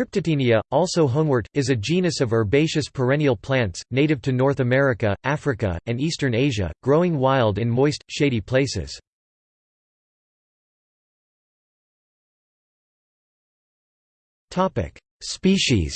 Cryptotaenia, also honewort, is a genus of herbaceous perennial plants, native to North America, Africa, and eastern Asia, growing wild in moist, shady places. Species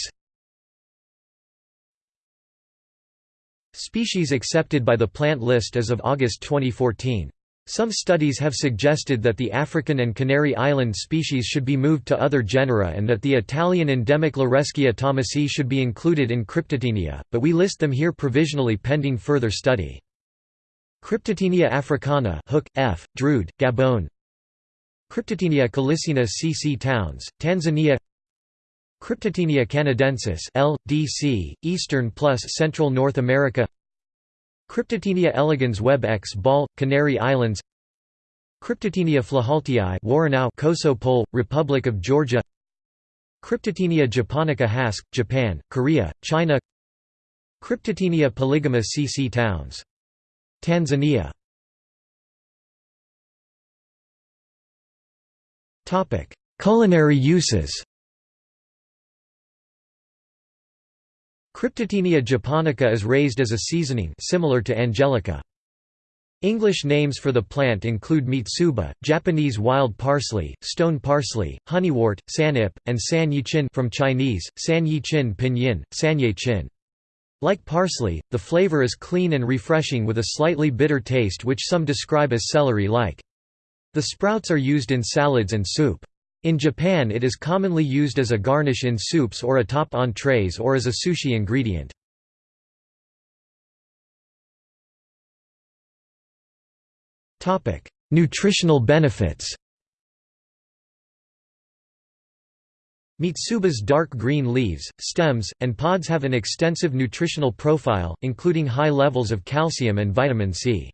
Species accepted by the plant list as of August 2014 some studies have suggested that the African and Canary Island species should be moved to other genera and that the Italian endemic Lereschia thomasii should be included in Cryptotaenia, but we list them here provisionally pending further study. Cryptotaenia africana Hook, F., Drude, Gabon Cryptotaenia calycina cc Towns, Tanzania Cryptotaenia canadensis L. D. C., Eastern plus Central North America Cryptotaenia elegans Webb X Ball, Canary Islands. Cryptotaenia flahaultii Woronow Koso Republic of Georgia. Cryptotaenia japonica Hask, Japan, Korea, China. Cryptotaenia polygama cc Towns. Tanzania. Culinary uses Cryptotaenia japonica is raised as a seasoning similar to angelica. English names for the plant include mitsuba, Japanese wild parsley, stone parsley, honeywort, sanip, and san yichin from Chinese, san yichin pinyin, sanyechin. Like parsley, the flavor is clean and refreshing with a slightly bitter taste which some describe as celery-like. The sprouts are used in salads and soup. In Japan it is commonly used as a garnish in soups or atop entrees or as a sushi ingredient. Nutritional benefits Mitsuba's dark green leaves, stems, and pods have an extensive nutritional profile, including high levels of calcium and vitamin C.